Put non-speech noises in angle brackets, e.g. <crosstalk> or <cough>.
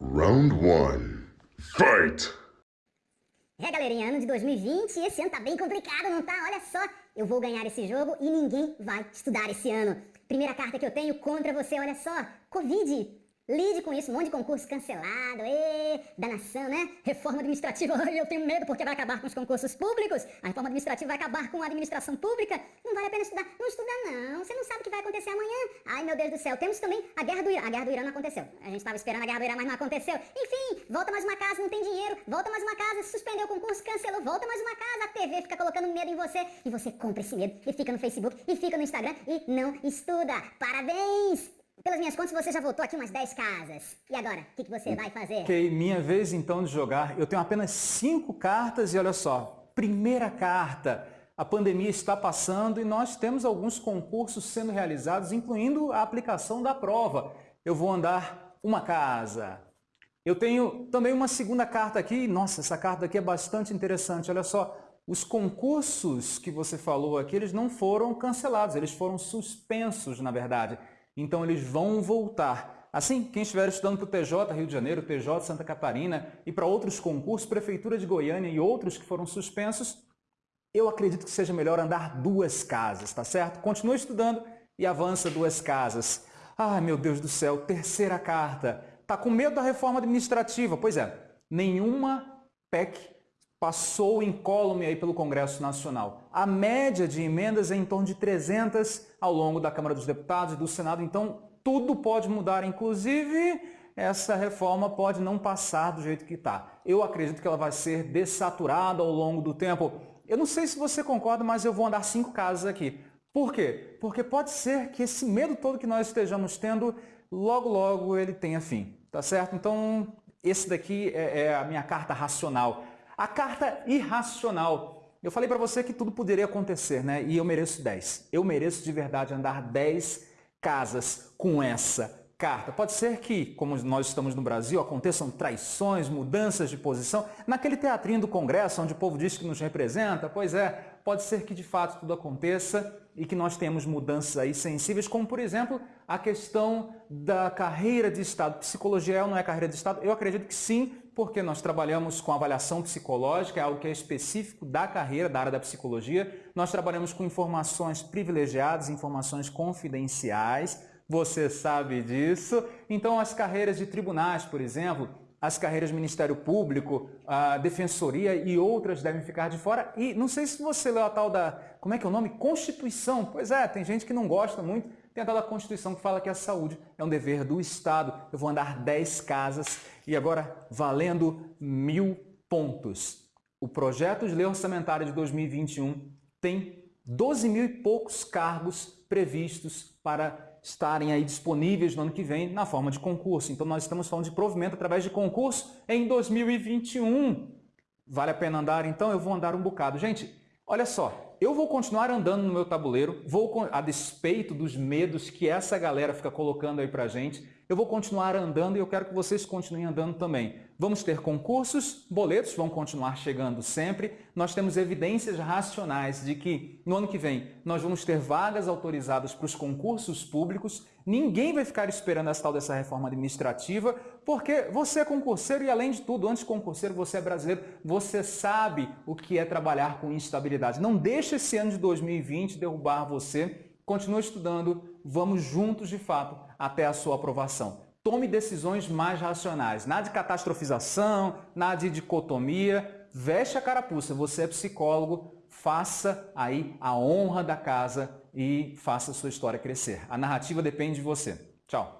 Round 1. Fight! É, galerinha, ano de 2020 esse ano tá bem complicado, não tá? Olha só, eu vou ganhar esse jogo e ninguém vai estudar esse ano. Primeira carta que eu tenho contra você, olha só, Covid. Lide com isso, um monte de concurso cancelado, ê, danação, né? Reforma administrativa, <laughs> eu tenho medo porque vai acabar com os concursos públicos. A reforma administrativa vai acabar com a administração pública. Não vale a pena estudar. Não estuda não, você não sabe o que vai acontecer amanhã. Ai, meu Deus do céu. Temos também a guerra do Irã. A guerra do Irã não aconteceu. A gente estava esperando a guerra do Irã, mas não aconteceu. Enfim, volta mais uma casa, não tem dinheiro. Volta mais uma casa, suspendeu o concurso, cancelou. Volta mais uma casa, a TV fica colocando medo em você. E você compra esse medo e fica no Facebook e fica no Instagram e não estuda. Parabéns! Pelas minhas contas, você já voltou aqui umas 10 casas. E agora, o que, que você vai fazer? Ok, minha vez então de jogar. Eu tenho apenas 5 cartas e olha só. Primeira carta. A pandemia está passando e nós temos alguns concursos sendo realizados, incluindo a aplicação da prova. Eu vou andar uma casa. Eu tenho também uma segunda carta aqui. Nossa, essa carta aqui é bastante interessante. Olha só, os concursos que você falou aqui, eles não foram cancelados, eles foram suspensos, na verdade. Então eles vão voltar. Assim, quem estiver estudando para o TJ Rio de Janeiro, TJ Santa Catarina e para outros concursos, Prefeitura de Goiânia e outros que foram suspensos, eu acredito que seja melhor andar duas casas, tá certo? Continue estudando e avança duas casas. Ai, meu Deus do céu, terceira carta. Tá com medo da reforma administrativa? Pois é, nenhuma PEC passou incólume aí pelo Congresso Nacional. A média de emendas é em torno de 300 ao longo da Câmara dos Deputados e do Senado, então tudo pode mudar, inclusive essa reforma pode não passar do jeito que está. Eu acredito que ela vai ser dessaturada ao longo do tempo. Eu não sei se você concorda, mas eu vou andar cinco casas aqui. Por quê? Porque pode ser que esse medo todo que nós estejamos tendo, logo logo ele tenha fim, tá certo? Então esse daqui é, é a minha carta racional. A carta irracional. Eu falei para você que tudo poderia acontecer, né? E eu mereço 10. Eu mereço de verdade andar 10 casas com essa carta. Pode ser que, como nós estamos no Brasil, aconteçam traições, mudanças de posição. Naquele teatrinho do Congresso, onde o povo diz que nos representa, pois é, pode ser que de fato tudo aconteça e que nós tenhamos mudanças aí sensíveis, como por exemplo a questão da carreira de Estado. Psicologia é ou não é carreira de Estado? Eu acredito que sim, porque nós trabalhamos com avaliação psicológica, é algo que é específico da carreira, da área da psicologia. Nós trabalhamos com informações privilegiadas, informações confidenciais, você sabe disso. Então, as carreiras de tribunais, por exemplo, as carreiras de Ministério Público, a Defensoria e outras devem ficar de fora. E não sei se você leu a tal da, como é que é o nome? Constituição. Pois é, tem gente que não gosta muito. Tem a da Constituição que fala que a saúde é um dever do Estado. Eu vou andar 10 casas e agora valendo mil pontos. O projeto de lei orçamentária de 2021 tem 12 mil e poucos cargos previstos para estarem aí disponíveis no ano que vem na forma de concurso. Então nós estamos falando de provimento através de concurso em 2021. Vale a pena andar? Então eu vou andar um bocado. Gente, olha só, eu vou continuar andando no meu tabuleiro, vou a despeito dos medos que essa galera fica colocando aí pra gente, eu vou continuar andando e eu quero que vocês continuem andando também. Vamos ter concursos, boletos vão continuar chegando sempre. Nós temos evidências racionais de que no ano que vem nós vamos ter vagas autorizadas para os concursos públicos. Ninguém vai ficar esperando essa tal dessa reforma administrativa, porque você é concurseiro e além de tudo, antes de concurseiro, você é brasileiro, você sabe o que é trabalhar com instabilidade. Não deixe esse ano de 2020 derrubar você. Continue estudando, vamos juntos de fato até a sua aprovação. Tome decisões mais racionais, nada de catastrofização, nada de dicotomia, veste a carapuça, você é psicólogo, faça aí a honra da casa e faça a sua história crescer. A narrativa depende de você. Tchau!